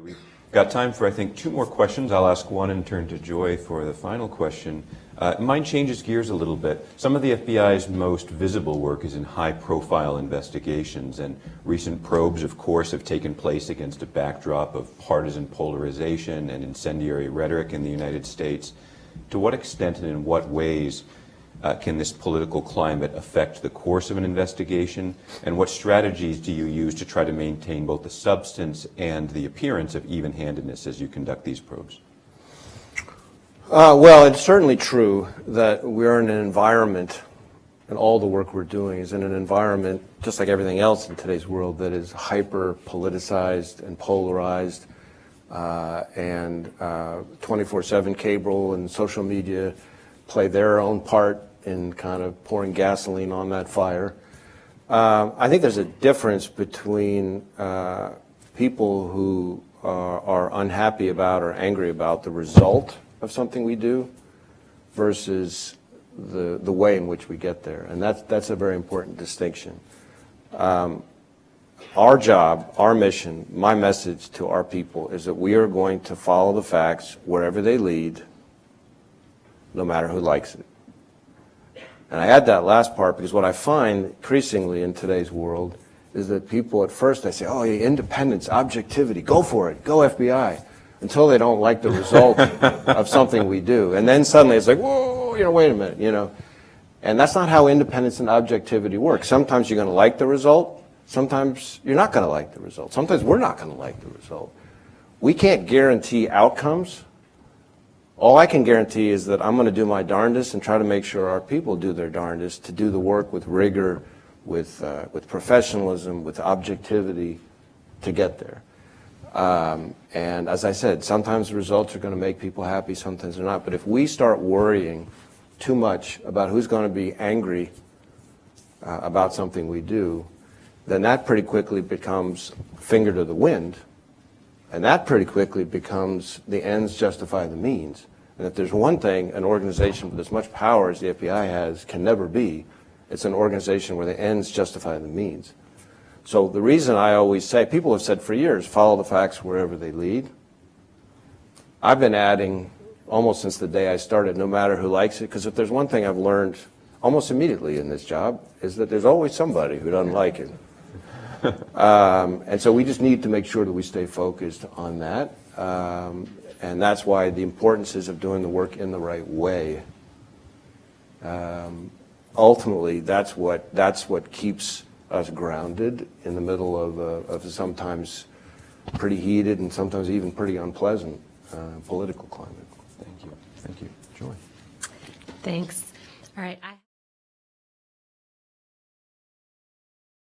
We've got time for, I think, two more questions. I'll ask one and turn to Joy for the final question. Uh, mine changes gears a little bit. Some of the FBI's most visible work is in high-profile investigations, and recent probes, of course, have taken place against a backdrop of partisan polarization and incendiary rhetoric in the United States. To what extent and in what ways uh, can this political climate affect the course of an investigation? And what strategies do you use to try to maintain both the substance and the appearance of even-handedness as you conduct these probes? Uh, well, it's certainly true that we're in an environment, and all the work we're doing is in an environment, just like everything else in today's world, that is hyper politicized and polarized, uh, and 24-7 uh, cable and social media play their own part in kind of pouring gasoline on that fire. Uh, I think there's a difference between uh, people who are, are unhappy about or angry about the result of something we do versus the, the way in which we get there. And that's, that's a very important distinction. Um, our job, our mission, my message to our people is that we are going to follow the facts wherever they lead, no matter who likes it. And I add that last part because what I find increasingly in today's world is that people at first, they say, oh, yeah, independence, objectivity, go for it, go FBI until they don't like the result of something we do. And then suddenly it's like, whoa, you know, wait a minute, you know. And that's not how independence and objectivity work. Sometimes you're going to like the result. Sometimes you're not going to like the result. Sometimes we're not going to like the result. We can't guarantee outcomes. All I can guarantee is that I'm going to do my darndest and try to make sure our people do their darndest to do the work with rigor, with, uh, with professionalism, with objectivity to get there. Um, and as I said, sometimes the results are going to make people happy, sometimes they're not. But if we start worrying too much about who's going to be angry uh, about something we do, then that pretty quickly becomes finger to the wind. And that pretty quickly becomes the ends justify the means. And if there's one thing an organization with as much power as the FBI has can never be, it's an organization where the ends justify the means. So the reason I always say, people have said for years, follow the facts wherever they lead. I've been adding almost since the day I started, no matter who likes it, because if there's one thing I've learned almost immediately in this job, is that there's always somebody who doesn't like it. um, and so we just need to make sure that we stay focused on that. Um, and that's why the importance is of doing the work in the right way. Um, ultimately, that's what, that's what keeps us grounded in the middle of, a, of sometimes pretty heated and sometimes even pretty unpleasant uh, political climate. Thank you. Thank you. Joy. Thanks. All right. I